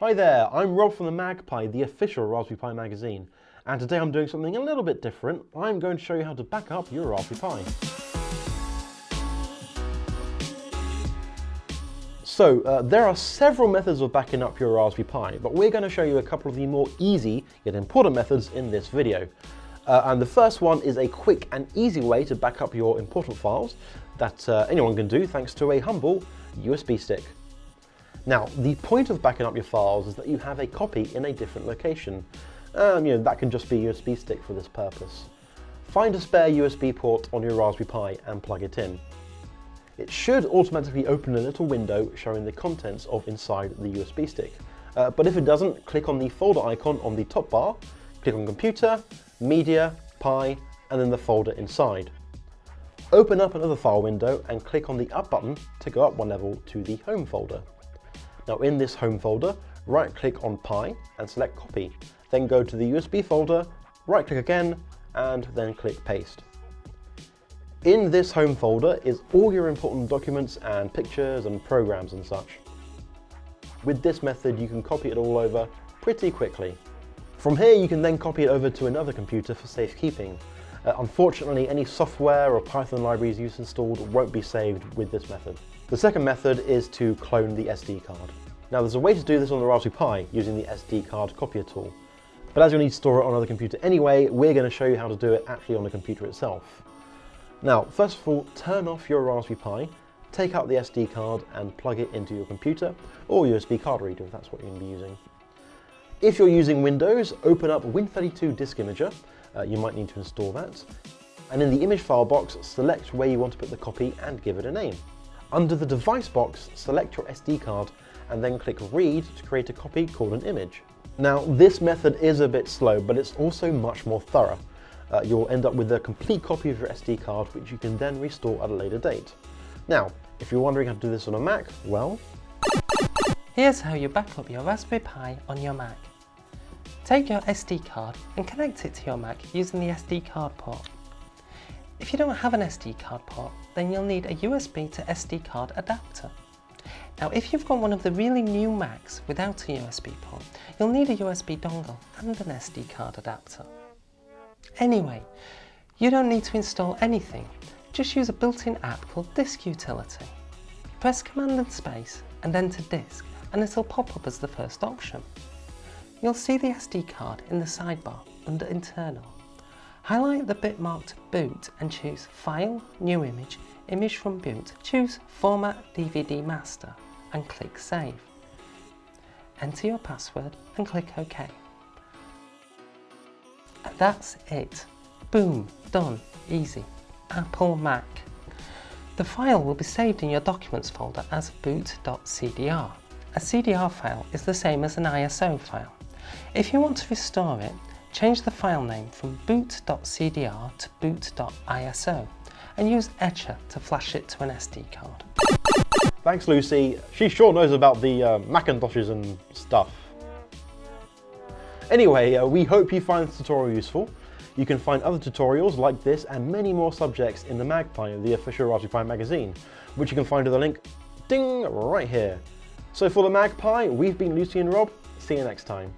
Hi there, I'm Rob from the MagPi, the official Raspberry Pi magazine, and today I'm doing something a little bit different. I'm going to show you how to back up your Raspberry Pi. So, uh, there are several methods of backing up your Raspberry Pi, but we're going to show you a couple of the more easy yet important methods in this video. Uh, and the first one is a quick and easy way to back up your important files that uh, anyone can do thanks to a humble USB stick. Now, the point of backing up your files is that you have a copy in a different location. Um, you know, that can just be a USB stick for this purpose. Find a spare USB port on your Raspberry Pi and plug it in. It should automatically open a little window showing the contents of inside the USB stick. Uh, but if it doesn't, click on the folder icon on the top bar, click on Computer, Media, Pi, and then the folder inside. Open up another file window and click on the Up button to go up one level to the Home folder. Now in this home folder, right click on Pi and select copy. Then go to the USB folder, right click again, and then click paste. In this home folder is all your important documents and pictures and programs and such. With this method, you can copy it all over pretty quickly. From here, you can then copy it over to another computer for safekeeping. Uh, unfortunately, any software or Python libraries you've installed won't be saved with this method. The second method is to clone the SD card. Now there's a way to do this on the Raspberry Pi using the SD card copier tool. But as you'll need to store it on another computer anyway, we're going to show you how to do it actually on the computer itself. Now, first of all, turn off your Raspberry Pi, take out the SD card and plug it into your computer or USB card reader if that's what you're going to be using. If you're using Windows, open up Win32 Disk Imager. Uh, you might need to install that. And in the image file box, select where you want to put the copy and give it a name. Under the device box, select your SD card and then click read to create a copy called an image. Now this method is a bit slow, but it's also much more thorough. Uh, you'll end up with a complete copy of your SD card, which you can then restore at a later date. Now, if you're wondering how to do this on a Mac, well... Here's how you back up your Raspberry Pi on your Mac. Take your SD card and connect it to your Mac using the SD card port. If you don't have an SD card port, then you'll need a USB to SD card adapter. Now if you've got one of the really new Macs without a USB port, you'll need a USB dongle and an SD card adapter. Anyway, you don't need to install anything, just use a built-in app called Disk Utility. Press Command and Space and enter Disk and it'll pop up as the first option. You'll see the SD card in the sidebar under Internal. Highlight the bit marked Boot and choose File, New Image, Image from Boot. Choose Format DVD Master and click Save. Enter your password and click OK. And that's it. Boom, done, easy. Apple Mac. The file will be saved in your Documents folder as boot.cdr. A CDR file is the same as an ISO file. If you want to restore it, Change the file name from boot.cdr to boot.iso and use Etcher to flash it to an SD card. Thanks Lucy, she sure knows about the uh, Macintoshes and stuff. Anyway, uh, we hope you find this tutorial useful. You can find other tutorials like this and many more subjects in the MagPi, the official Raspberry Pi magazine, which you can find with the link, ding, right here. So for the MagPi, we've been Lucy and Rob, see you next time.